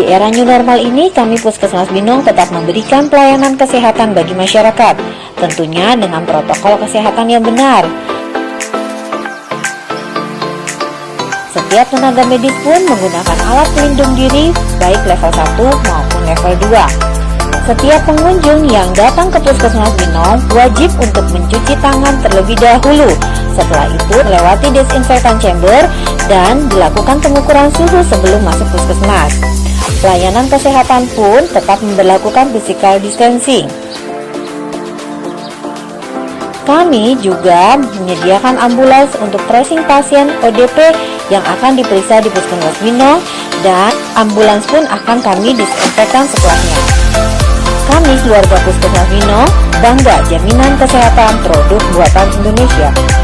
Di era new normal ini, kami Puskesmas Binong tetap memberikan pelayanan kesehatan bagi masyarakat, tentunya dengan protokol kesehatan yang benar. Setiap tenaga medis pun menggunakan alat pelindung diri baik level 1 maupun level 2. Setiap pengunjung yang datang ke Puskesmas Binong wajib untuk mencuci tangan terlebih dahulu. Setelah itu, lewati disinfektan chamber dan dilakukan pengukuran suhu sebelum masuk puskesmas. Pelayanan kesehatan pun tetap memperlakukan physical distancing. Kami juga menyediakan ambulans untuk tracing pasien ODP yang akan diperiksa di Puskesmas Bino dan ambulans pun akan kami disinfektan setelahnya. Kami keluarga Puskesmas Bino bangga jaminan kesehatan produk buatan Indonesia.